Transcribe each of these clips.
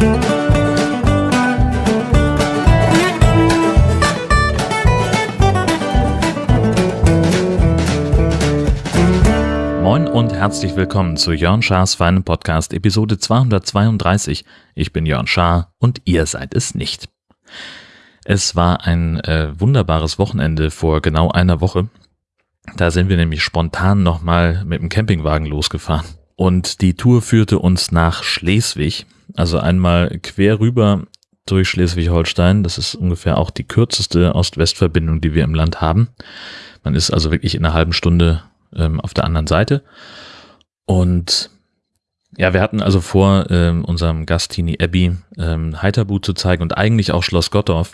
Moin und herzlich willkommen zu Jörn Schars feinen Podcast Episode 232. Ich bin Jörn Schaar und ihr seid es nicht. Es war ein äh, wunderbares Wochenende vor genau einer Woche. Da sind wir nämlich spontan nochmal mit dem Campingwagen losgefahren. Und die Tour führte uns nach Schleswig, also einmal quer rüber durch Schleswig-Holstein. Das ist ungefähr auch die kürzeste Ost-West-Verbindung, die wir im Land haben. Man ist also wirklich in einer halben Stunde ähm, auf der anderen Seite. Und ja, wir hatten also vor, ähm, unserem Gast Tini Abbey ähm, Heiterbu zu zeigen und eigentlich auch Schloss Gottorf.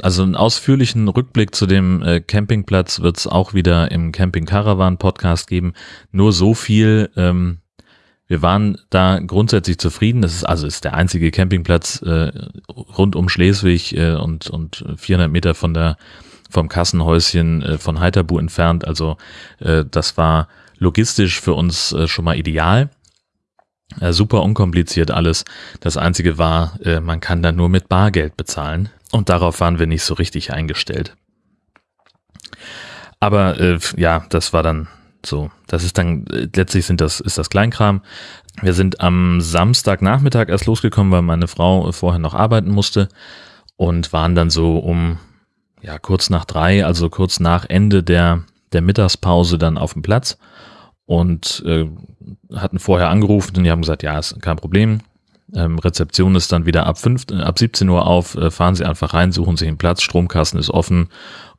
Also einen ausführlichen Rückblick zu dem äh, Campingplatz wird es auch wieder im Camping Caravan Podcast geben. Nur so viel. Ähm, wir waren da grundsätzlich zufrieden. Das ist also ist der einzige Campingplatz äh, rund um Schleswig äh, und und 400 Meter von der vom Kassenhäuschen äh, von Heiterbu entfernt. Also äh, das war logistisch für uns äh, schon mal ideal. Äh, super unkompliziert alles. Das Einzige war, äh, man kann da nur mit Bargeld bezahlen. Und darauf waren wir nicht so richtig eingestellt. Aber äh, ja, das war dann so. Das ist dann, äh, letztlich sind das, ist das Kleinkram. Wir sind am Samstagnachmittag erst losgekommen, weil meine Frau vorher noch arbeiten musste und waren dann so um, ja, kurz nach drei, also kurz nach Ende der, der Mittagspause dann auf dem Platz und äh, hatten vorher angerufen und die haben gesagt, ja, ist kein Problem. Ähm, Rezeption ist dann wieder ab, fünf, äh, ab 17 Uhr auf, äh, fahren Sie einfach rein, suchen sich einen Platz, Stromkasten ist offen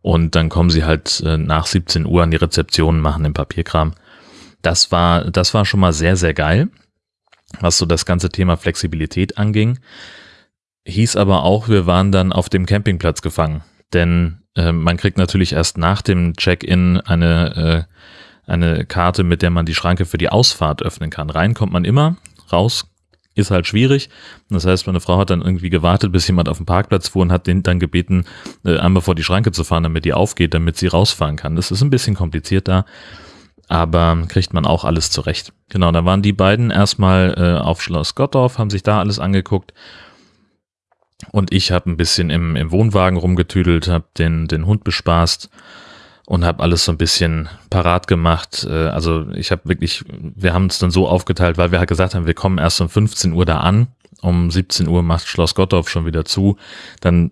und dann kommen Sie halt äh, nach 17 Uhr an die Rezeption, machen den Papierkram. Das war, das war schon mal sehr, sehr geil, was so das ganze Thema Flexibilität anging. Hieß aber auch, wir waren dann auf dem Campingplatz gefangen, denn äh, man kriegt natürlich erst nach dem Check-in eine äh, eine Karte, mit der man die Schranke für die Ausfahrt öffnen kann. Rein kommt man immer, raus ist halt schwierig. Das heißt, meine Frau hat dann irgendwie gewartet, bis jemand auf dem Parkplatz fuhr und hat den dann gebeten, äh, einmal vor die Schranke zu fahren, damit die aufgeht, damit sie rausfahren kann. Das ist ein bisschen kompliziert da, aber kriegt man auch alles zurecht. Genau, da waren die beiden erstmal äh, auf Schloss Gottorf, haben sich da alles angeguckt. Und ich habe ein bisschen im, im Wohnwagen rumgetüdelt, habe den, den Hund bespaßt und habe alles so ein bisschen parat gemacht. Äh, also ich habe wirklich, wir haben es dann so aufgeteilt, weil wir halt gesagt haben, wir kommen erst um 15 Uhr da an. Um 17 Uhr macht Schloss Gottorf schon wieder zu. Dann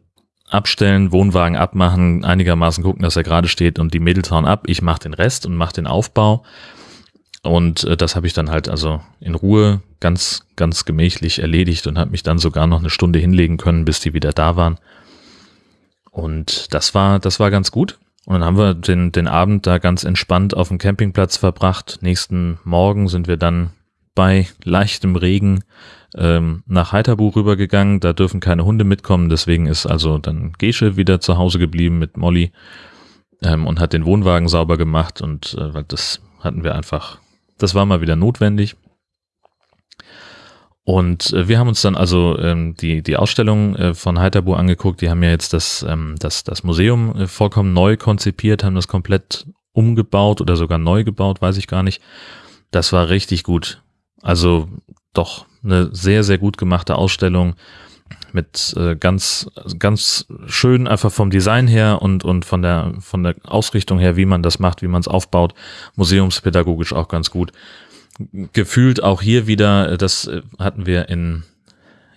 abstellen, Wohnwagen abmachen, einigermaßen gucken, dass er gerade steht und die Mädels hauen ab. Ich mache den Rest und mache den Aufbau. Und äh, das habe ich dann halt also in Ruhe ganz, ganz gemächlich erledigt und habe mich dann sogar noch eine Stunde hinlegen können, bis die wieder da waren. Und das war, das war ganz gut. Und dann haben wir den, den Abend da ganz entspannt auf dem Campingplatz verbracht. Nächsten Morgen sind wir dann bei leichtem Regen ähm, nach Heiterbuch rübergegangen. Da dürfen keine Hunde mitkommen, deswegen ist also dann Gesche wieder zu Hause geblieben mit Molly ähm, und hat den Wohnwagen sauber gemacht und äh, das hatten wir einfach, das war mal wieder notwendig. Und äh, wir haben uns dann also ähm, die, die Ausstellung äh, von Heiterbu angeguckt. Die haben ja jetzt das, ähm, das, das Museum äh, vollkommen neu konzipiert, haben das komplett umgebaut oder sogar neu gebaut, weiß ich gar nicht. Das war richtig gut. Also doch eine sehr, sehr gut gemachte Ausstellung mit äh, ganz, ganz schön einfach vom Design her und, und von der, von der Ausrichtung her, wie man das macht, wie man es aufbaut. Museumspädagogisch auch ganz gut gefühlt auch hier wieder, das äh, hatten wir in,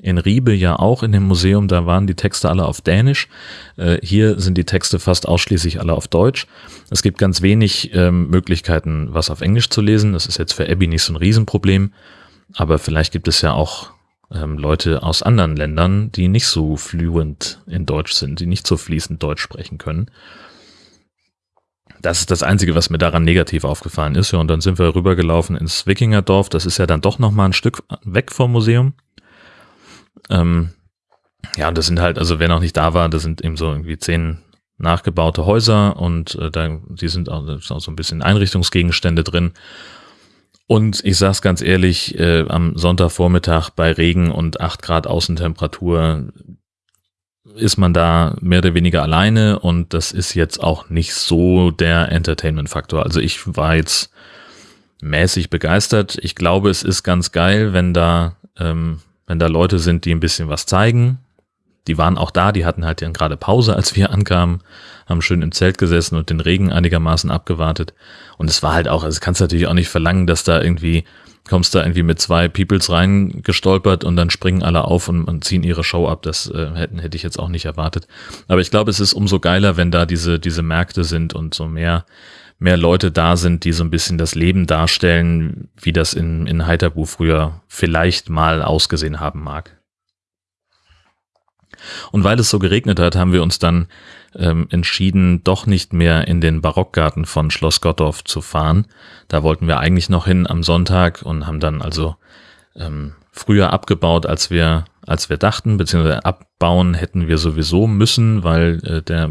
in Riebe ja auch in dem Museum, da waren die Texte alle auf Dänisch. Äh, hier sind die Texte fast ausschließlich alle auf Deutsch. Es gibt ganz wenig ähm, Möglichkeiten, was auf Englisch zu lesen. Das ist jetzt für Abby nicht so ein Riesenproblem. Aber vielleicht gibt es ja auch ähm, Leute aus anderen Ländern, die nicht so fluent in Deutsch sind, die nicht so fließend Deutsch sprechen können. Das ist das Einzige, was mir daran negativ aufgefallen ist. Ja, und dann sind wir rübergelaufen ins Wikingerdorf. Das ist ja dann doch nochmal ein Stück weg vom Museum. Ähm, ja, und das sind halt, also wer noch nicht da war, das sind eben so irgendwie zehn nachgebaute Häuser und äh, da, die sind auch, auch so ein bisschen Einrichtungsgegenstände drin. Und ich sag's ganz ehrlich, äh, am Sonntagvormittag bei Regen und acht Grad Außentemperatur, ist man da mehr oder weniger alleine und das ist jetzt auch nicht so der Entertainment-Faktor. Also ich war jetzt mäßig begeistert. Ich glaube, es ist ganz geil, wenn da ähm, wenn da Leute sind, die ein bisschen was zeigen. Die waren auch da, die hatten halt dann gerade Pause, als wir ankamen, haben schön im Zelt gesessen und den Regen einigermaßen abgewartet. Und es war halt auch, also kannst du natürlich auch nicht verlangen, dass da irgendwie kommst da irgendwie mit zwei Peoples reingestolpert und dann springen alle auf und, und ziehen ihre Show ab. Das äh, hätten, hätte ich jetzt auch nicht erwartet. Aber ich glaube, es ist umso geiler, wenn da diese, diese Märkte sind und so mehr, mehr Leute da sind, die so ein bisschen das Leben darstellen, wie das in, in Heiterbu früher vielleicht mal ausgesehen haben mag. Und weil es so geregnet hat, haben wir uns dann ähm, entschieden, doch nicht mehr in den Barockgarten von Schloss Gottorf zu fahren. Da wollten wir eigentlich noch hin am Sonntag und haben dann also ähm, früher abgebaut, als wir, als wir dachten, beziehungsweise abbauen hätten wir sowieso müssen, weil äh, der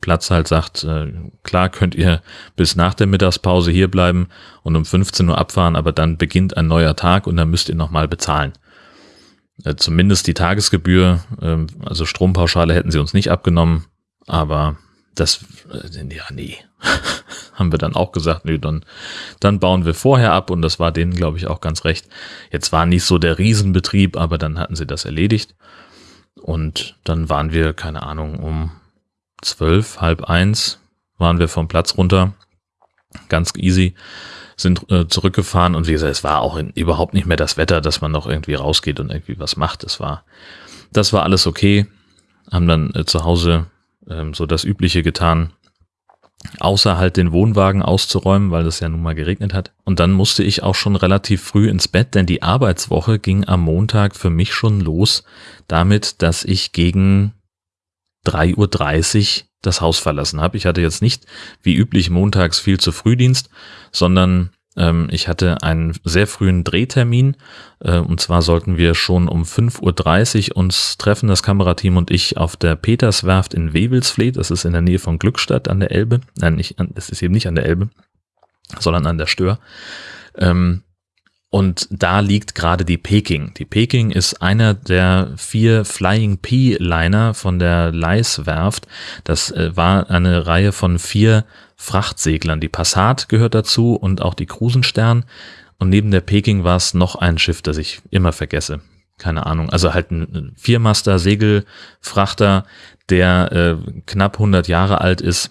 Platz halt sagt, äh, klar könnt ihr bis nach der Mittagspause hier bleiben und um 15 Uhr abfahren, aber dann beginnt ein neuer Tag und dann müsst ihr nochmal bezahlen. Äh, zumindest die Tagesgebühr, äh, also Strompauschale hätten sie uns nicht abgenommen, aber das, äh, ja, nee, haben wir dann auch gesagt, nee, dann, dann bauen wir vorher ab und das war denen, glaube ich, auch ganz recht. Jetzt war nicht so der Riesenbetrieb, aber dann hatten sie das erledigt. Und dann waren wir, keine Ahnung, um zwölf, halb eins waren wir vom Platz runter, ganz easy, sind äh, zurückgefahren und wie gesagt, es war auch in, überhaupt nicht mehr das Wetter, dass man noch irgendwie rausgeht und irgendwie was macht. Das war, das war alles okay, haben dann äh, zu Hause ähm, so das Übliche getan, außer halt den Wohnwagen auszuräumen, weil es ja nun mal geregnet hat. Und dann musste ich auch schon relativ früh ins Bett, denn die Arbeitswoche ging am Montag für mich schon los damit, dass ich gegen 3.30 Uhr das Haus verlassen habe. Ich hatte jetzt nicht wie üblich montags viel zu Frühdienst, sondern ähm, ich hatte einen sehr frühen Drehtermin äh, und zwar sollten wir schon um 5.30 Uhr uns treffen, das Kamerateam und ich, auf der Peterswerft in Wewelsfleet. Das ist in der Nähe von Glückstadt an der Elbe. Nein, nicht, das ist eben nicht an der Elbe, sondern an der Stör. Ähm, und da liegt gerade die Peking. Die Peking ist einer der vier Flying P-Liner von der Leis-Werft. Das äh, war eine Reihe von vier Frachtseglern. Die Passat gehört dazu und auch die Krusenstern. Und neben der Peking war es noch ein Schiff, das ich immer vergesse. Keine Ahnung. Also halt ein Viermaster Segelfrachter, der äh, knapp 100 Jahre alt ist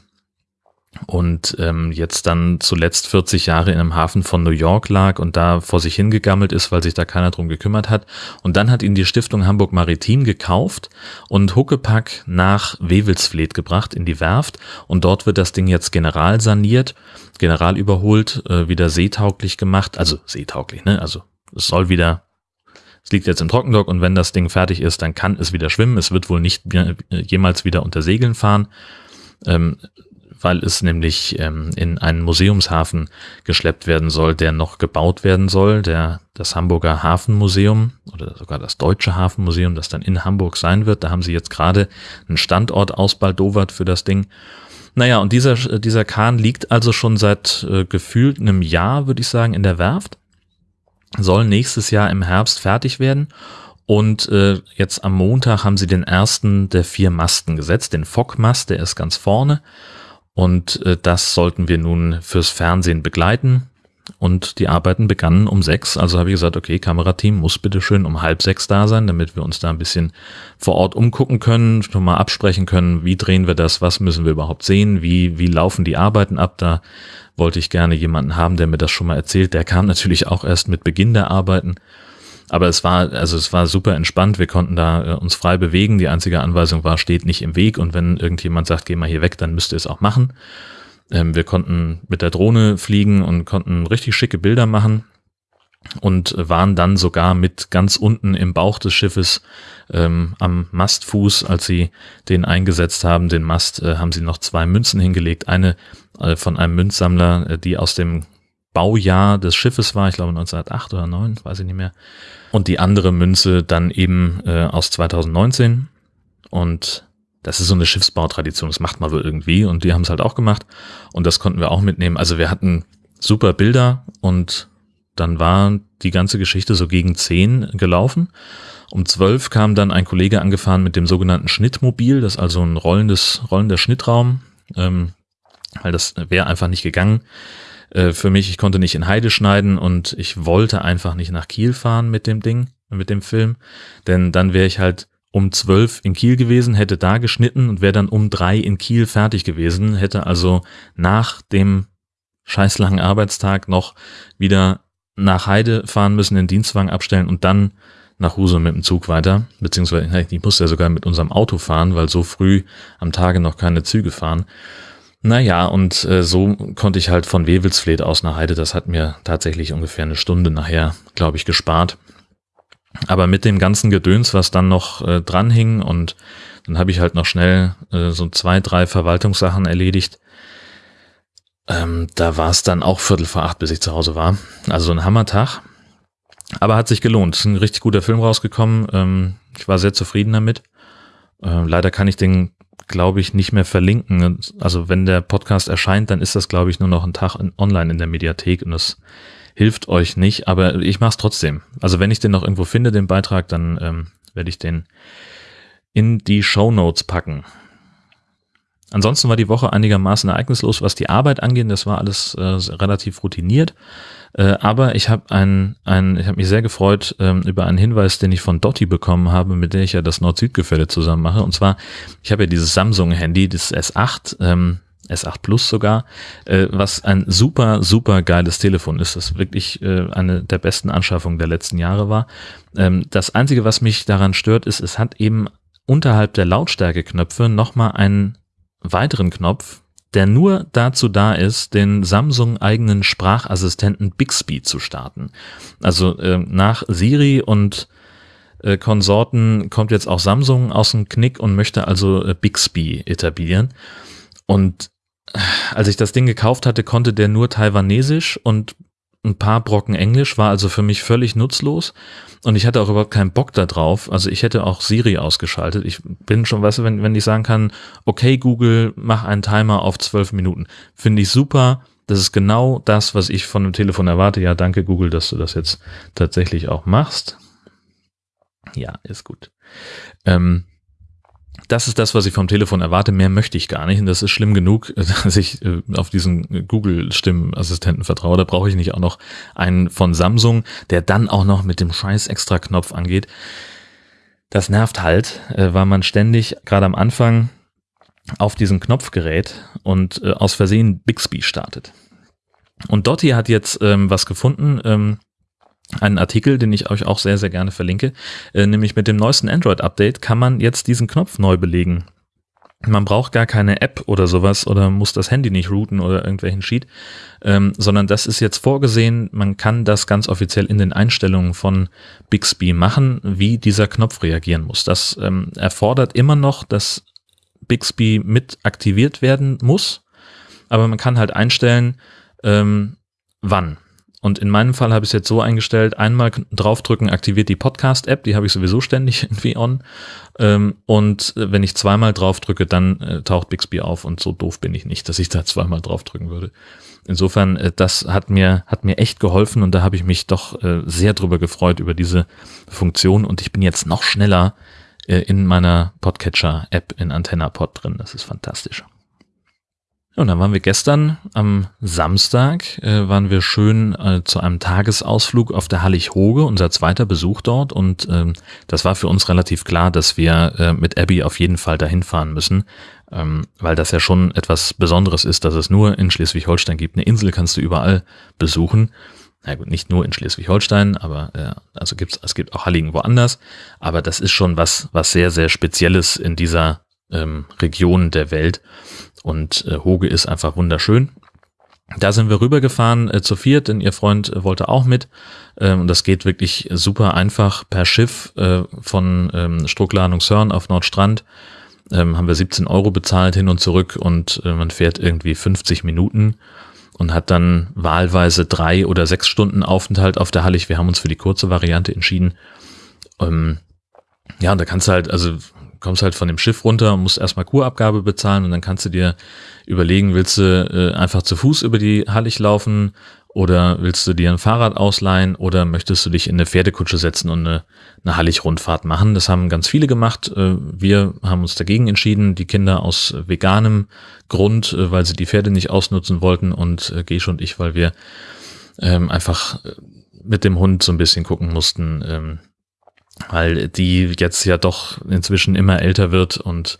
und ähm, jetzt dann zuletzt 40 Jahre in einem Hafen von New York lag und da vor sich hingegammelt ist, weil sich da keiner drum gekümmert hat. Und dann hat ihn die Stiftung Hamburg Maritim gekauft und Huckepack nach Wewelsfleet gebracht in die Werft und dort wird das Ding jetzt general saniert, general überholt, äh, wieder seetauglich gemacht, also seetauglich, ne? Also es soll wieder es liegt jetzt im Trockendock und wenn das Ding fertig ist, dann kann es wieder schwimmen. Es wird wohl nicht jemals wieder unter Segeln fahren. Ähm, weil es nämlich ähm, in einen Museumshafen geschleppt werden soll, der noch gebaut werden soll, der das Hamburger Hafenmuseum oder sogar das Deutsche Hafenmuseum, das dann in Hamburg sein wird. Da haben sie jetzt gerade einen Standort ausbaldowert für das Ding. Naja, und dieser, dieser Kahn liegt also schon seit äh, gefühlt einem Jahr, würde ich sagen, in der Werft, soll nächstes Jahr im Herbst fertig werden. Und äh, jetzt am Montag haben sie den ersten der vier Masten gesetzt, den Fockmast, der ist ganz vorne. Und äh, das sollten wir nun fürs Fernsehen begleiten. Und die Arbeiten begannen um sechs. Also habe ich gesagt, okay, Kamerateam muss bitte schön um halb sechs da sein, damit wir uns da ein bisschen vor Ort umgucken können, schon mal absprechen können, wie drehen wir das, was müssen wir überhaupt sehen, wie, wie laufen die Arbeiten ab. Da wollte ich gerne jemanden haben, der mir das schon mal erzählt. Der kam natürlich auch erst mit Beginn der Arbeiten. Aber es war, also es war super entspannt. Wir konnten da äh, uns frei bewegen. Die einzige Anweisung war, steht nicht im Weg. Und wenn irgendjemand sagt, geh mal hier weg, dann müsst ihr es auch machen. Ähm, wir konnten mit der Drohne fliegen und konnten richtig schicke Bilder machen und waren dann sogar mit ganz unten im Bauch des Schiffes ähm, am Mastfuß, als sie den eingesetzt haben, den Mast, äh, haben sie noch zwei Münzen hingelegt. Eine äh, von einem Münzsammler, äh, die aus dem Baujahr des Schiffes war, ich glaube 1908 oder 9, weiß ich nicht mehr. Und die andere Münze dann eben äh, aus 2019. Und das ist so eine Schiffsbautradition, das macht man wohl irgendwie. Und die haben es halt auch gemacht. Und das konnten wir auch mitnehmen. Also wir hatten super Bilder und dann war die ganze Geschichte so gegen zehn gelaufen. Um zwölf kam dann ein Kollege angefahren mit dem sogenannten Schnittmobil, das ist also ein rollendes, rollender Schnittraum, ähm, weil das wäre einfach nicht gegangen äh, für mich. Ich konnte nicht in Heide schneiden und ich wollte einfach nicht nach Kiel fahren mit dem Ding, mit dem Film, denn dann wäre ich halt um zwölf in Kiel gewesen, hätte da geschnitten und wäre dann um drei in Kiel fertig gewesen, hätte also nach dem scheiß langen Arbeitstag noch wieder nach Heide fahren müssen, den Dienstwagen abstellen und dann nach Husum mit dem Zug weiter, beziehungsweise ich musste ja sogar mit unserem Auto fahren, weil so früh am Tage noch keine Züge fahren. Naja, und äh, so konnte ich halt von Wewelsfleth aus nach Heide, das hat mir tatsächlich ungefähr eine Stunde nachher, glaube ich, gespart. Aber mit dem ganzen Gedöns, was dann noch äh, dranhing und dann habe ich halt noch schnell äh, so zwei, drei Verwaltungssachen erledigt. Ähm, da war es dann auch Viertel vor acht, bis ich zu Hause war. Also ein Hammertag. Aber hat sich gelohnt. Ist ein richtig guter Film rausgekommen. Ähm, ich war sehr zufrieden damit. Äh, leider kann ich den, glaube ich, nicht mehr verlinken. Also wenn der Podcast erscheint, dann ist das, glaube ich, nur noch ein Tag in, online in der Mediathek und das hilft euch nicht, aber ich mache es trotzdem. Also wenn ich den noch irgendwo finde, den Beitrag, dann ähm, werde ich den in die Show Notes packen. Ansonsten war die Woche einigermaßen ereignislos, was die Arbeit angeht. Das war alles äh, relativ routiniert. Äh, aber ich habe ein, ein, ich habe mich sehr gefreut ähm, über einen Hinweis, den ich von Dotti bekommen habe, mit der ich ja das Nord-Süd-Gefälle zusammen mache. Und zwar, ich habe ja dieses Samsung-Handy, das S8. Ähm, S8 Plus sogar, äh, was ein super, super geiles Telefon ist, das wirklich äh, eine der besten Anschaffungen der letzten Jahre war. Ähm, das Einzige, was mich daran stört, ist, es hat eben unterhalb der Lautstärkeknöpfe nochmal einen weiteren Knopf, der nur dazu da ist, den Samsung eigenen Sprachassistenten Bixby zu starten. Also äh, nach Siri und äh, Konsorten kommt jetzt auch Samsung aus dem Knick und möchte also äh, Bixby etablieren. Und als ich das Ding gekauft hatte, konnte der nur Taiwanesisch und ein paar Brocken Englisch, war also für mich völlig nutzlos und ich hatte auch überhaupt keinen Bock da drauf. Also ich hätte auch Siri ausgeschaltet. Ich bin schon, weißt du, wenn, wenn ich sagen kann, okay Google, mach einen Timer auf zwölf Minuten, finde ich super. Das ist genau das, was ich von dem Telefon erwarte. Ja, danke Google, dass du das jetzt tatsächlich auch machst. Ja, ist gut. Ähm, das ist das, was ich vom Telefon erwarte. Mehr möchte ich gar nicht. Und das ist schlimm genug, dass ich äh, auf diesen Google-Stimmassistenten vertraue. Da brauche ich nicht auch noch einen von Samsung, der dann auch noch mit dem scheiß Extra-Knopf angeht. Das nervt halt, äh, weil man ständig, gerade am Anfang, auf diesen Knopf gerät und äh, aus Versehen Bixby startet. Und Dotti hat jetzt ähm, was gefunden, ähm, einen Artikel, den ich euch auch sehr, sehr gerne verlinke. Äh, nämlich mit dem neuesten Android-Update kann man jetzt diesen Knopf neu belegen. Man braucht gar keine App oder sowas oder muss das Handy nicht routen oder irgendwelchen Sheet, ähm, sondern das ist jetzt vorgesehen. Man kann das ganz offiziell in den Einstellungen von Bixby machen, wie dieser Knopf reagieren muss. Das ähm, erfordert immer noch, dass Bixby mit aktiviert werden muss, aber man kann halt einstellen, ähm, wann. Und in meinem Fall habe ich es jetzt so eingestellt, einmal draufdrücken aktiviert die Podcast-App, die habe ich sowieso ständig irgendwie on. Ähm, und äh, wenn ich zweimal draufdrücke, dann äh, taucht Bixby auf und so doof bin ich nicht, dass ich da zweimal draufdrücken würde. Insofern, äh, das hat mir, hat mir echt geholfen und da habe ich mich doch sehr drüber gefreut über diese Funktion und ich bin jetzt noch schneller in meiner Podcatcher-App in AntennaPod drin. Das ist fantastisch. Und dann waren wir gestern am Samstag, äh, waren wir schön äh, zu einem Tagesausflug auf der Hallig-Hoge, unser zweiter Besuch dort. Und ähm, das war für uns relativ klar, dass wir äh, mit Abby auf jeden Fall dahin fahren müssen, ähm, weil das ja schon etwas Besonderes ist, dass es nur in Schleswig-Holstein gibt. Eine Insel kannst du überall besuchen. Na gut, nicht nur in Schleswig-Holstein, aber äh, also gibt's, es gibt auch Halligen woanders. Aber das ist schon was, was sehr, sehr Spezielles in dieser ähm, Region der Welt. Und äh, Hoge ist einfach wunderschön. Da sind wir rübergefahren äh, zu viert, denn ihr Freund äh, wollte auch mit. Ähm, und das geht wirklich super einfach per Schiff äh, von ähm, Struckladung-Sörn auf Nordstrand. Ähm, haben wir 17 Euro bezahlt hin und zurück und äh, man fährt irgendwie 50 Minuten und hat dann wahlweise drei oder sechs Stunden Aufenthalt auf der Hallig. Wir haben uns für die kurze Variante entschieden. Ähm, ja, und da kannst du halt, also kommst halt von dem Schiff runter und musst erstmal Kurabgabe bezahlen und dann kannst du dir überlegen, willst du äh, einfach zu Fuß über die Hallig laufen oder willst du dir ein Fahrrad ausleihen oder möchtest du dich in eine Pferdekutsche setzen und eine, eine Hallig-Rundfahrt machen? Das haben ganz viele gemacht. Äh, wir haben uns dagegen entschieden, die Kinder aus veganem Grund, äh, weil sie die Pferde nicht ausnutzen wollten und äh, Gesch und ich, weil wir ähm, einfach mit dem Hund so ein bisschen gucken mussten, ähm, weil die jetzt ja doch inzwischen immer älter wird und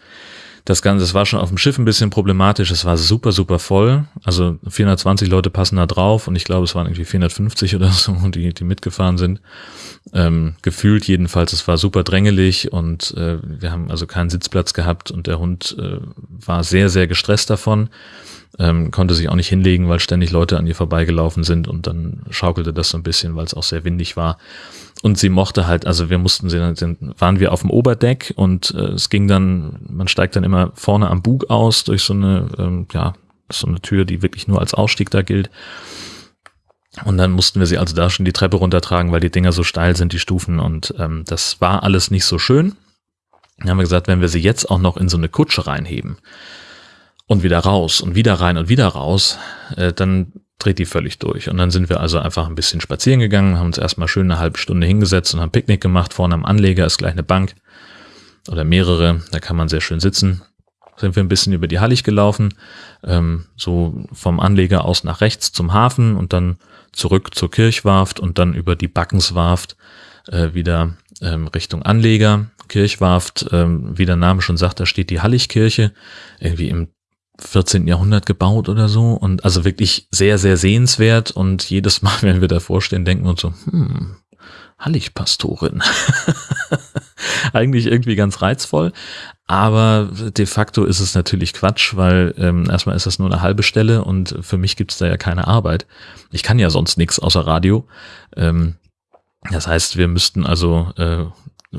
das Ganze, es war schon auf dem Schiff ein bisschen problematisch. Es war super, super voll. Also 420 Leute passen da drauf und ich glaube, es waren irgendwie 450 oder so, die, die mitgefahren sind. Ähm, gefühlt jedenfalls, es war super drängelig und äh, wir haben also keinen Sitzplatz gehabt und der Hund äh, war sehr, sehr gestresst davon. Ähm, konnte sich auch nicht hinlegen, weil ständig Leute an ihr vorbeigelaufen sind und dann schaukelte das so ein bisschen, weil es auch sehr windig war. Und sie mochte halt, also wir mussten sie dann, waren wir auf dem Oberdeck und äh, es ging dann, man steigt dann immer vorne am Bug aus durch so eine, ähm, ja, so eine Tür, die wirklich nur als Ausstieg da gilt. Und dann mussten wir sie also da schon die Treppe runtertragen, weil die Dinger so steil sind, die Stufen. Und ähm, das war alles nicht so schön. Dann haben wir gesagt, wenn wir sie jetzt auch noch in so eine Kutsche reinheben und wieder raus und wieder rein und wieder raus, äh, dann dreht die völlig durch. Und dann sind wir also einfach ein bisschen spazieren gegangen, haben uns erstmal schön eine halbe Stunde hingesetzt und haben Picknick gemacht. Vorne am Anleger ist gleich eine Bank oder mehrere, da kann man sehr schön sitzen. Sind wir ein bisschen über die Hallig gelaufen, ähm, so vom Anleger aus nach rechts zum Hafen und dann zurück zur Kirchwarft und dann über die Backenswarft äh, wieder ähm, Richtung Anleger. Kirchwarft, ähm, wie der Name schon sagt, da steht die Halligkirche, irgendwie im 14. Jahrhundert gebaut oder so und also wirklich sehr, sehr sehenswert und jedes Mal, wenn wir davor stehen, denken wir uns so, hm, Halligpastorin. Eigentlich irgendwie ganz reizvoll, aber de facto ist es natürlich Quatsch, weil ähm, erstmal ist das nur eine halbe Stelle und für mich gibt es da ja keine Arbeit. Ich kann ja sonst nichts außer Radio. Ähm, das heißt, wir müssten also äh,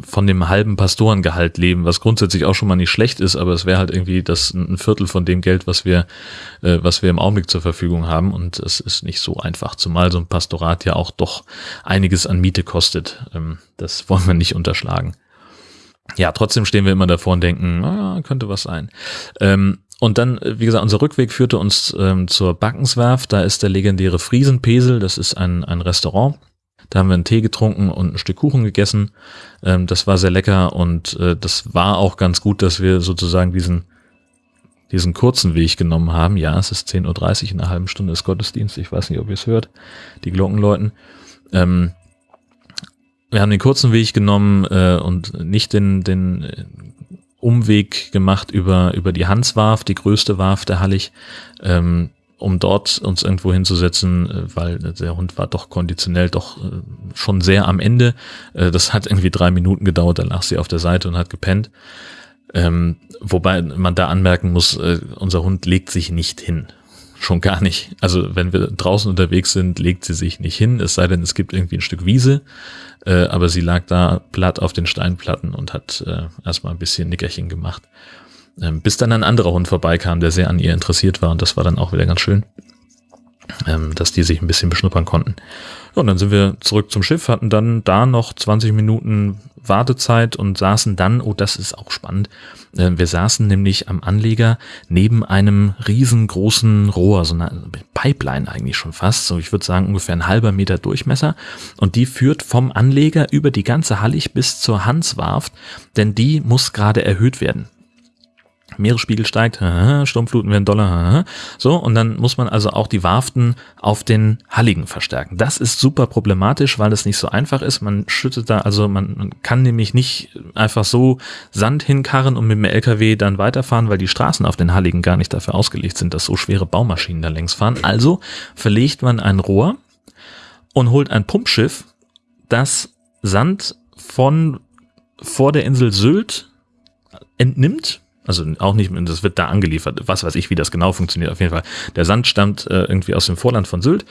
von dem halben Pastorengehalt leben, was grundsätzlich auch schon mal nicht schlecht ist, aber es wäre halt irgendwie das ein Viertel von dem Geld, was wir, äh, was wir im Augenblick zur Verfügung haben. Und es ist nicht so einfach, zumal so ein Pastorat ja auch doch einiges an Miete kostet. Ähm, das wollen wir nicht unterschlagen. Ja, trotzdem stehen wir immer davor und denken, ah, könnte was sein. Ähm, und dann, wie gesagt, unser Rückweg führte uns ähm, zur Backenswerft. Da ist der legendäre Friesenpesel. Das ist ein, ein Restaurant da haben wir einen Tee getrunken und ein Stück Kuchen gegessen. Ähm, das war sehr lecker und äh, das war auch ganz gut, dass wir sozusagen diesen, diesen kurzen Weg genommen haben. Ja, es ist 10.30 Uhr, in einer halben Stunde ist Gottesdienst. Ich weiß nicht, ob ihr es hört. Die Glocken läuten. Ähm, wir haben den kurzen Weg genommen äh, und nicht den, den äh, Umweg gemacht über, über die Hanswarf, die größte Warf der Hallig. Ähm, um dort uns irgendwo hinzusetzen, äh, weil der Hund war doch konditionell doch äh, schon sehr am Ende. Äh, das hat irgendwie drei Minuten gedauert, dann lag sie auf der Seite und hat gepennt. Ähm, wobei man da anmerken muss, unser Hund legt sich nicht hin. Schon gar nicht. Also wenn wir draußen unterwegs sind, legt sie sich nicht hin, es sei denn, es gibt irgendwie ein Stück Wiese. aber sie lag da platt auf den Steinplatten und hat erstmal ein bisschen Nickerchen gemacht. Ähm, bis dann ein anderer Hund vorbeikam, der sehr an ihr interessiert war und das war dann auch wieder ganz schön, ähm, dass die sich ein bisschen beschnuppern konnten. Und dann sind wir zurück zum Schiff, hatten dann da noch 20 Minuten Wartezeit und saßen dann, oh, das ist auch spannend, äh, wir saßen nämlich am Anleger neben einem riesengroßen Rohr, so eine Pipeline eigentlich schon fast, so ich würde sagen ungefähr ein halber Meter Durchmesser und die führt vom Anleger über die ganze Hallig bis zur Hanswarft, denn die muss gerade erhöht werden. Meeresspiegel steigt, Sturmfluten werden doller, so, und dann muss man also auch die Warften auf den Halligen verstärken. Das ist super problematisch, weil es nicht so einfach ist. Man schüttet da, also man kann nämlich nicht einfach so Sand hinkarren und mit dem LKW dann weiterfahren, weil die Straßen auf den Halligen gar nicht dafür ausgelegt sind, dass so schwere Baumaschinen da längs fahren. Also verlegt man ein Rohr und holt ein Pumpschiff, das Sand von vor der Insel Sylt entnimmt also auch nicht, das wird da angeliefert. Was weiß ich, wie das genau funktioniert. Auf jeden Fall. Der Sand stammt äh, irgendwie aus dem Vorland von Sylt,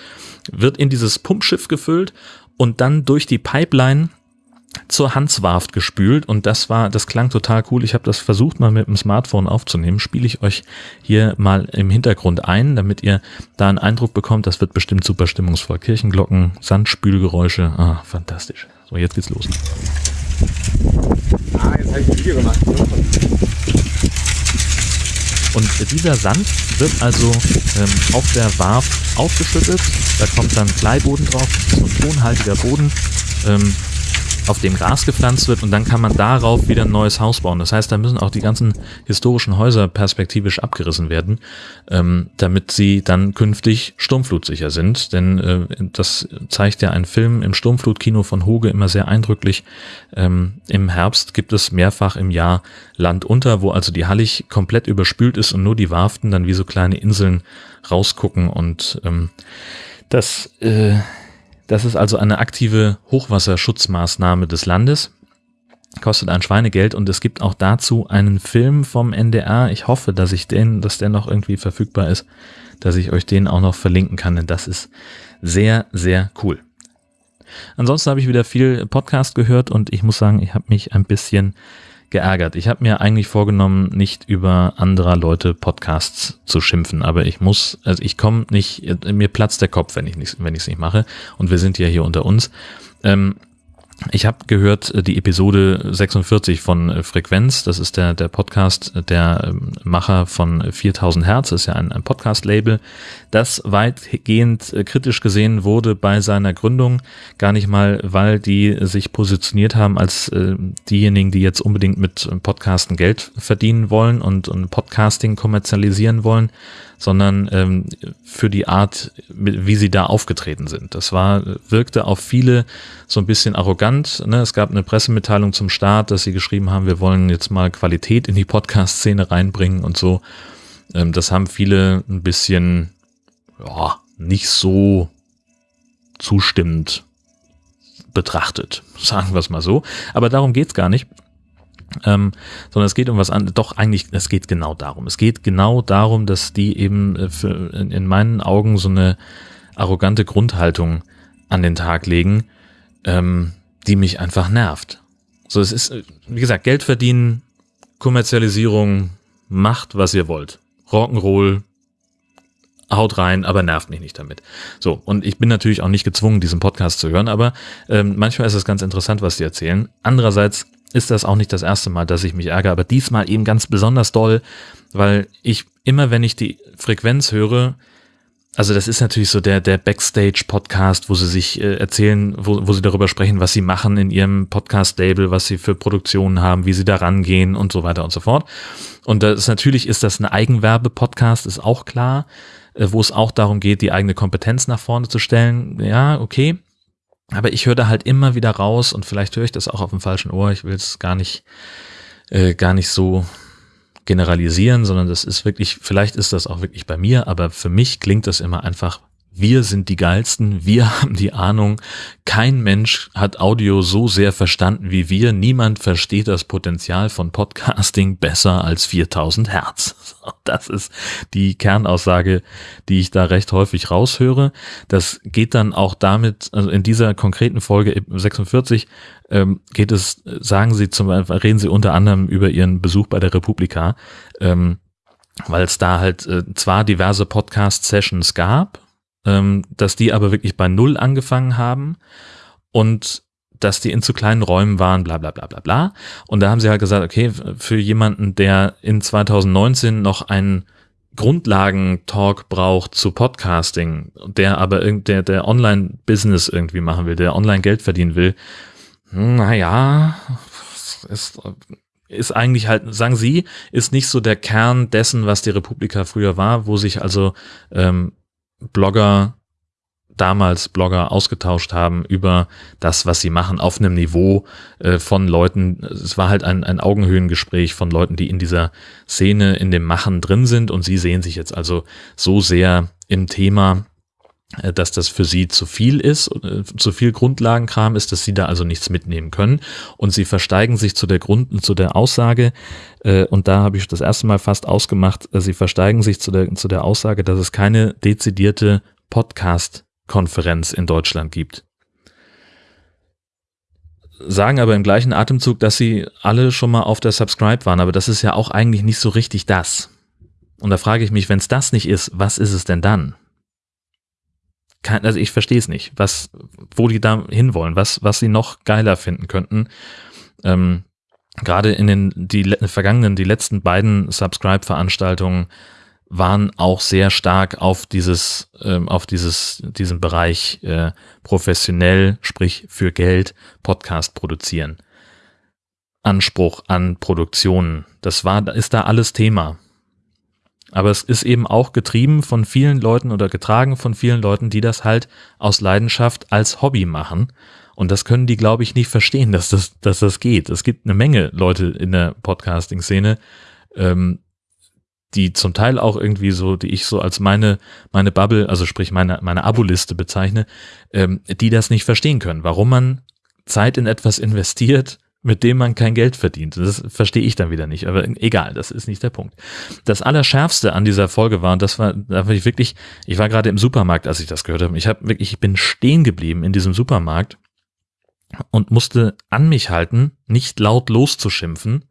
wird in dieses Pumpschiff gefüllt und dann durch die Pipeline zur Hanswarft gespült und das war, das klang total cool. Ich habe das versucht mal mit dem Smartphone aufzunehmen. Spiele ich euch hier mal im Hintergrund ein, damit ihr da einen Eindruck bekommt. Das wird bestimmt super stimmungsvoll. Kirchenglocken, Sandspülgeräusche, ah, fantastisch. So, jetzt geht's los. Ah, jetzt habe ich ein Video gemacht. Und dieser Sand wird also ähm, auf der Warf aufgeschüttet. Da kommt dann Kleiboden drauf, so ein tonhaltiger Boden. Ähm, auf dem Gras gepflanzt wird und dann kann man darauf wieder ein neues Haus bauen. Das heißt, da müssen auch die ganzen historischen Häuser perspektivisch abgerissen werden, ähm, damit sie dann künftig sturmflutsicher sind. Denn äh, das zeigt ja ein Film im Sturmflutkino von Hoge immer sehr eindrücklich. Ähm, Im Herbst gibt es mehrfach im Jahr Land unter, wo also die Hallig komplett überspült ist und nur die Warften dann wie so kleine Inseln rausgucken und ähm, das äh, das ist also eine aktive Hochwasserschutzmaßnahme des Landes. Kostet ein Schweinegeld und es gibt auch dazu einen Film vom NDR. Ich hoffe, dass ich den, dass der noch irgendwie verfügbar ist, dass ich euch den auch noch verlinken kann, denn das ist sehr, sehr cool. Ansonsten habe ich wieder viel Podcast gehört und ich muss sagen, ich habe mich ein bisschen geärgert. Ich habe mir eigentlich vorgenommen, nicht über anderer Leute Podcasts zu schimpfen, aber ich muss, also ich komme nicht, mir platzt der Kopf, wenn ich nicht, wenn ich es nicht mache. Und wir sind ja hier unter uns. Ähm, ich habe gehört äh, die Episode 46 von äh, Frequenz, das ist der, der Podcast der ähm, Macher von 4000 Hertz, ist ja ein, ein Podcast-Label, das weitgehend äh, kritisch gesehen wurde bei seiner Gründung, gar nicht mal, weil die sich positioniert haben als äh, diejenigen, die jetzt unbedingt mit Podcasten Geld verdienen wollen und, und Podcasting kommerzialisieren wollen, sondern ähm, für die Art, wie sie da aufgetreten sind. Das war, wirkte auf viele so ein bisschen arrogant. Ne? Es gab eine Pressemitteilung zum Start, dass sie geschrieben haben, wir wollen jetzt mal Qualität in die Podcast-Szene reinbringen und so. Ähm, das haben viele ein bisschen ja, nicht so zustimmend betrachtet, sagen wir es mal so. Aber darum geht's gar nicht. Ähm, sondern es geht um was anderes. Doch, eigentlich, es geht genau darum. Es geht genau darum, dass die eben äh, für, in, in, meinen Augen so eine arrogante Grundhaltung an den Tag legen, ähm, die mich einfach nervt. So, es ist, äh, wie gesagt, Geld verdienen, Kommerzialisierung, macht, was ihr wollt. Rock'n'Roll, haut rein, aber nervt mich nicht damit. So, und ich bin natürlich auch nicht gezwungen, diesen Podcast zu hören, aber ähm, manchmal ist es ganz interessant, was die erzählen. Andererseits ist das auch nicht das erste Mal, dass ich mich ärgere, aber diesmal eben ganz besonders doll, weil ich immer, wenn ich die Frequenz höre, also das ist natürlich so der, der Backstage-Podcast, wo sie sich äh, erzählen, wo, wo sie darüber sprechen, was sie machen in ihrem Podcast-Label, was sie für Produktionen haben, wie sie da rangehen und so weiter und so fort. Und das natürlich ist das ein Eigenwerbe-Podcast, ist auch klar, äh, wo es auch darum geht, die eigene Kompetenz nach vorne zu stellen. Ja, okay. Aber ich höre da halt immer wieder raus und vielleicht höre ich das auch auf dem falschen Ohr. Ich will es gar nicht, äh, gar nicht so generalisieren, sondern das ist wirklich, vielleicht ist das auch wirklich bei mir, aber für mich klingt das immer einfach wir sind die geilsten, wir haben die Ahnung. Kein Mensch hat Audio so sehr verstanden wie wir. Niemand versteht das Potenzial von Podcasting besser als 4000 Hertz. Das ist die Kernaussage, die ich da recht häufig raushöre. Das geht dann auch damit, also in dieser konkreten Folge 46 ähm, geht es, sagen Sie zum Beispiel, reden Sie unter anderem über Ihren Besuch bei der Republika, ähm, weil es da halt äh, zwar diverse Podcast-Sessions gab, ähm, dass die aber wirklich bei Null angefangen haben und dass die in zu kleinen Räumen waren, bla bla bla bla bla. Und da haben sie halt gesagt, okay, für jemanden, der in 2019 noch einen Grundlagentalk braucht zu Podcasting, der aber der, der Online-Business irgendwie machen will, der online Geld verdienen will, naja, ist, ist eigentlich halt, sagen Sie, ist nicht so der Kern dessen, was die Republika früher war, wo sich also ähm, Blogger damals Blogger ausgetauscht haben über das, was sie machen, auf einem Niveau äh, von Leuten. Es war halt ein, ein Augenhöhengespräch von Leuten, die in dieser Szene, in dem Machen drin sind und sie sehen sich jetzt also so sehr im Thema, dass das für sie zu viel ist, äh, zu viel Grundlagenkram ist, dass sie da also nichts mitnehmen können. Und sie versteigen sich zu der Grund, zu der Aussage, äh, und da habe ich das erste Mal fast ausgemacht, sie versteigen sich zu der, zu der Aussage, dass es keine dezidierte Podcast-Konferenz in Deutschland gibt. Sagen aber im gleichen Atemzug, dass sie alle schon mal auf der Subscribe waren, aber das ist ja auch eigentlich nicht so richtig das. Und da frage ich mich, wenn es das nicht ist, was ist es denn dann? Kein, also ich verstehe es nicht, was, wo die da hinwollen, was, was sie noch geiler finden könnten. Ähm, Gerade in den die vergangenen, die letzten beiden Subscribe-Veranstaltungen waren auch sehr stark auf dieses, ähm, auf dieses, diesen Bereich äh, professionell, sprich für Geld, Podcast produzieren. Anspruch an Produktionen. Das war, ist da alles Thema. Aber es ist eben auch getrieben von vielen Leuten oder getragen von vielen Leuten, die das halt aus Leidenschaft als Hobby machen. Und das können die, glaube ich, nicht verstehen, dass das, dass das geht. Es gibt eine Menge Leute in der Podcasting-Szene, ähm, die zum Teil auch irgendwie so, die ich so als meine, meine Bubble, also sprich meine, meine Abo-Liste bezeichne, ähm, die das nicht verstehen können, warum man Zeit in etwas investiert, mit dem man kein Geld verdient. Das verstehe ich dann wieder nicht, aber egal, das ist nicht der Punkt. Das Allerschärfste an dieser Folge war, und das war, da war ich wirklich, ich war gerade im Supermarkt, als ich das gehört habe. Ich habe wirklich, ich bin stehen geblieben in diesem Supermarkt und musste an mich halten, nicht laut loszuschimpfen.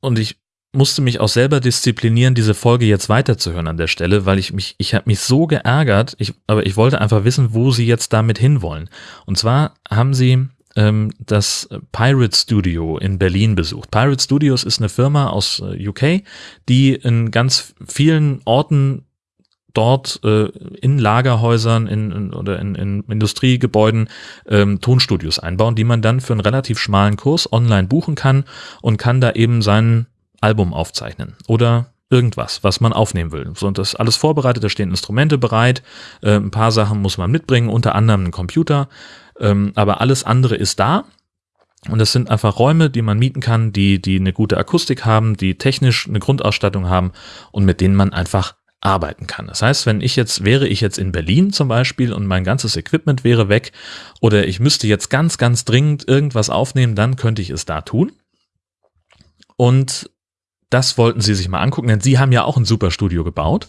Und ich musste mich auch selber disziplinieren, diese Folge jetzt weiterzuhören an der Stelle, weil ich mich, ich habe mich so geärgert, ich, aber ich wollte einfach wissen, wo sie jetzt damit hinwollen. Und zwar haben sie ähm, das Pirate Studio in Berlin besucht. Pirate Studios ist eine Firma aus äh, UK, die in ganz vielen Orten dort äh, in Lagerhäusern in, in, oder in, in Industriegebäuden ähm, Tonstudios einbauen, die man dann für einen relativ schmalen Kurs online buchen kann und kann da eben sein Album aufzeichnen oder irgendwas, was man aufnehmen will. So, und das ist alles vorbereitet, da stehen Instrumente bereit, äh, ein paar Sachen muss man mitbringen, unter anderem einen Computer, ähm, aber alles andere ist da. Und das sind einfach Räume, die man mieten kann, die, die eine gute Akustik haben, die technisch eine Grundausstattung haben und mit denen man einfach arbeiten kann. Das heißt, wenn ich jetzt, wäre ich jetzt in Berlin zum Beispiel und mein ganzes Equipment wäre weg oder ich müsste jetzt ganz, ganz dringend irgendwas aufnehmen, dann könnte ich es da tun. Und das wollten sie sich mal angucken, denn sie haben ja auch ein super Studio gebaut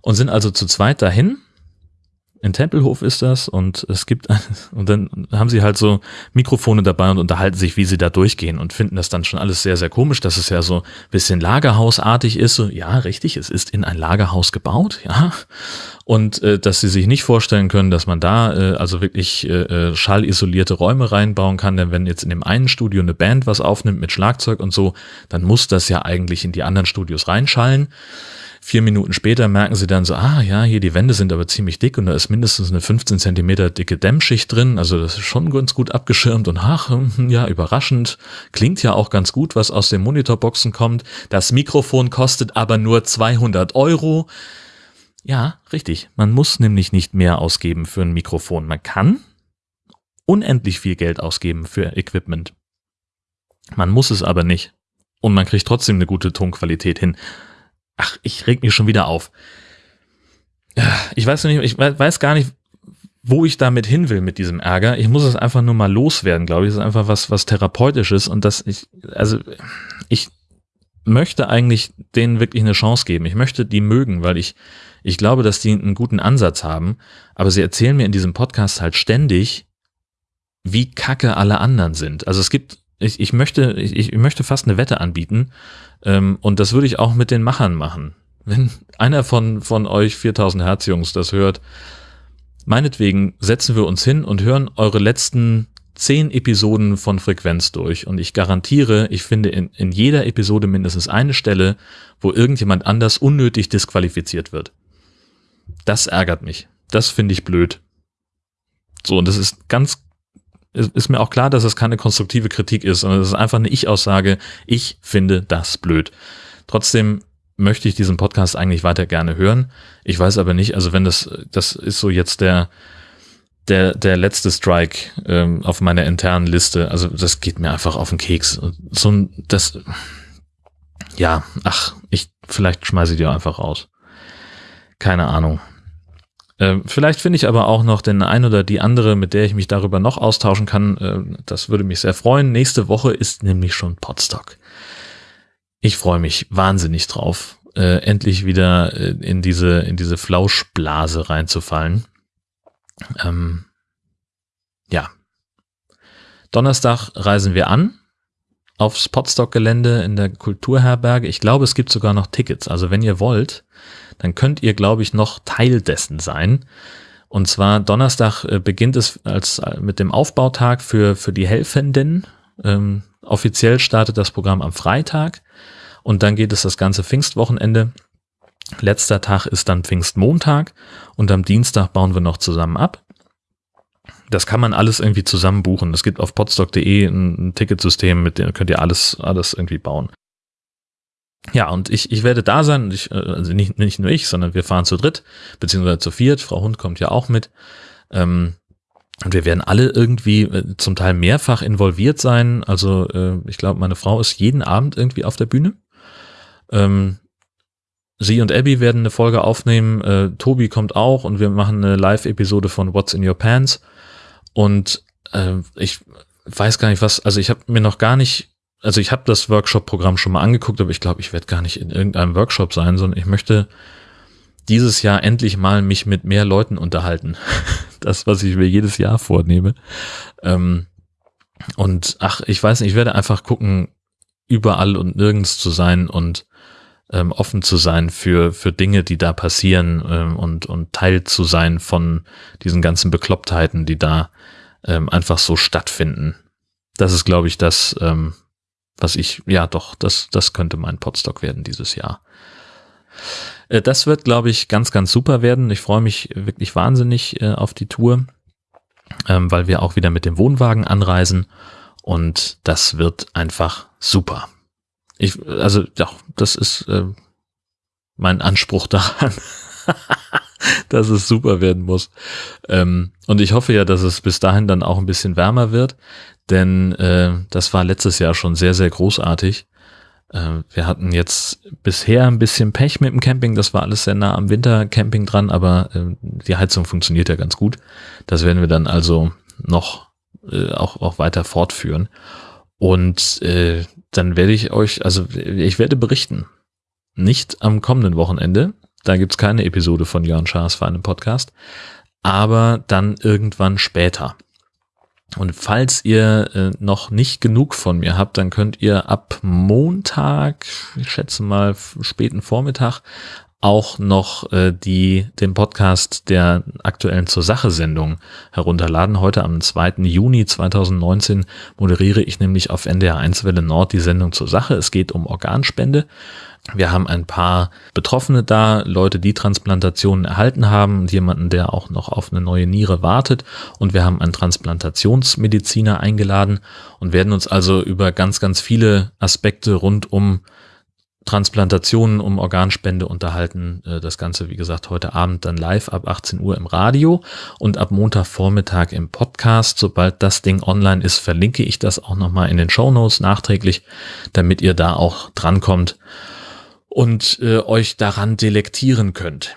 und sind also zu zweit dahin in Tempelhof ist das und es gibt, und dann haben sie halt so Mikrofone dabei und unterhalten sich, wie sie da durchgehen und finden das dann schon alles sehr, sehr komisch, dass es ja so ein bisschen Lagerhausartig ist. So, ja, richtig, es ist in ein Lagerhaus gebaut, ja. Und äh, dass sie sich nicht vorstellen können, dass man da äh, also wirklich äh, äh schallisolierte Räume reinbauen kann, denn wenn jetzt in dem einen Studio eine Band was aufnimmt mit Schlagzeug und so, dann muss das ja eigentlich in die anderen Studios reinschallen. Vier Minuten später merken sie dann so, ah ja, hier die Wände sind aber ziemlich dick und da ist mindestens eine 15 Zentimeter dicke Dämmschicht drin. Also das ist schon ganz gut abgeschirmt und ach, hm, ja, überraschend. Klingt ja auch ganz gut, was aus den Monitorboxen kommt. Das Mikrofon kostet aber nur 200 Euro. Ja, richtig. Man muss nämlich nicht mehr ausgeben für ein Mikrofon. Man kann unendlich viel Geld ausgeben für Equipment. Man muss es aber nicht. Und man kriegt trotzdem eine gute Tonqualität hin. Ach, ich reg mich schon wieder auf. Ich weiß nicht, ich weiß gar nicht, wo ich damit hin will mit diesem Ärger. Ich muss es einfach nur mal loswerden, glaube ich. Das ist einfach was, was therapeutisches und das ich, also ich möchte eigentlich denen wirklich eine Chance geben. Ich möchte die mögen, weil ich, ich glaube, dass die einen guten Ansatz haben. Aber sie erzählen mir in diesem Podcast halt ständig, wie kacke alle anderen sind. Also es gibt ich, ich möchte, ich, ich möchte fast eine Wette anbieten. Ähm, und das würde ich auch mit den Machern machen. Wenn einer von, von euch 4000 Hertz Jungs das hört, meinetwegen setzen wir uns hin und hören eure letzten zehn Episoden von Frequenz durch. Und ich garantiere, ich finde in, in jeder Episode mindestens eine Stelle, wo irgendjemand anders unnötig disqualifiziert wird. Das ärgert mich. Das finde ich blöd. So, und das ist ganz ist mir auch klar, dass es keine konstruktive Kritik ist, sondern es ist einfach eine Ich-Aussage. Ich finde das blöd. Trotzdem möchte ich diesen Podcast eigentlich weiter gerne hören. Ich weiß aber nicht, also wenn das, das ist so jetzt der, der, der letzte Strike ähm, auf meiner internen Liste. Also das geht mir einfach auf den Keks. So ein, das, ja, ach, ich, vielleicht schmeiße ich die einfach raus. Keine Ahnung. Äh, vielleicht finde ich aber auch noch den ein oder die andere, mit der ich mich darüber noch austauschen kann. Äh, das würde mich sehr freuen. Nächste Woche ist nämlich schon Podstock. Ich freue mich wahnsinnig drauf, äh, endlich wieder äh, in diese in diese Flauschblase reinzufallen. Ähm, ja. Donnerstag reisen wir an aufs Podstock-Gelände in der Kulturherberge. Ich glaube, es gibt sogar noch Tickets. Also wenn ihr wollt, dann könnt ihr, glaube ich, noch Teil dessen sein. Und zwar Donnerstag äh, beginnt es als äh, mit dem Aufbautag für, für die Helfenden. Ähm, offiziell startet das Programm am Freitag. Und dann geht es das ganze Pfingstwochenende. Letzter Tag ist dann Pfingstmontag und am Dienstag bauen wir noch zusammen ab. Das kann man alles irgendwie zusammen buchen. Es gibt auf podstock.de ein, ein Ticketsystem, mit dem könnt ihr alles, alles irgendwie bauen. Ja, und ich, ich werde da sein, ich, äh, also nicht, nicht nur ich, sondern wir fahren zu dritt, beziehungsweise zu viert. Frau Hund kommt ja auch mit. Ähm, und wir werden alle irgendwie äh, zum Teil mehrfach involviert sein. Also äh, ich glaube, meine Frau ist jeden Abend irgendwie auf der Bühne. Ähm, sie und Abby werden eine Folge aufnehmen. Äh, Tobi kommt auch und wir machen eine Live-Episode von What's in Your Pants. Und äh, ich weiß gar nicht was, also ich habe mir noch gar nicht, also ich habe das Workshop-Programm schon mal angeguckt, aber ich glaube, ich werde gar nicht in irgendeinem Workshop sein, sondern ich möchte dieses Jahr endlich mal mich mit mehr Leuten unterhalten. das, was ich mir jedes Jahr vornehme. Ähm, und ach, ich weiß nicht, ich werde einfach gucken, überall und nirgends zu sein und ähm, offen zu sein für, für Dinge, die da passieren ähm, und, und Teil zu sein von diesen ganzen Beklopptheiten, die da ähm, einfach so stattfinden. Das ist, glaube ich, das, ähm, was ich, ja doch, das, das könnte mein Podstock werden dieses Jahr. Äh, das wird, glaube ich, ganz, ganz super werden. Ich freue mich wirklich wahnsinnig äh, auf die Tour, ähm, weil wir auch wieder mit dem Wohnwagen anreisen und das wird einfach super. Ich, also, ja, das ist äh, mein Anspruch daran, dass es super werden muss. Ähm, und ich hoffe ja, dass es bis dahin dann auch ein bisschen wärmer wird, denn äh, das war letztes Jahr schon sehr, sehr großartig. Äh, wir hatten jetzt bisher ein bisschen Pech mit dem Camping, das war alles sehr nah am Wintercamping dran, aber äh, die Heizung funktioniert ja ganz gut. Das werden wir dann also noch äh, auch, auch weiter fortführen. Und äh, dann werde ich euch, also ich werde berichten. Nicht am kommenden Wochenende, da gibt's keine Episode von Jörn Schaas für einen Podcast, aber dann irgendwann später. Und falls ihr äh, noch nicht genug von mir habt, dann könnt ihr ab Montag, ich schätze mal späten Vormittag, auch noch äh, die, den Podcast der aktuellen Zur Sache Sendung herunterladen. Heute am 2. Juni 2019 moderiere ich nämlich auf NDR 1 Welle Nord die Sendung Zur Sache. Es geht um Organspende. Wir haben ein paar Betroffene da, Leute, die Transplantationen erhalten haben, jemanden, der auch noch auf eine neue Niere wartet. Und wir haben einen Transplantationsmediziner eingeladen und werden uns also über ganz, ganz viele Aspekte rund um Transplantationen, um Organspende unterhalten. Äh, das Ganze, wie gesagt, heute Abend dann live ab 18 Uhr im Radio und ab Montagvormittag im Podcast. Sobald das Ding online ist, verlinke ich das auch nochmal in den Show Notes nachträglich, damit ihr da auch drankommt und äh, euch daran delektieren könnt.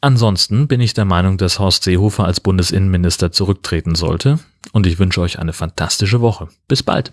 Ansonsten bin ich der Meinung, dass Horst Seehofer als Bundesinnenminister zurücktreten sollte und ich wünsche euch eine fantastische Woche. Bis bald.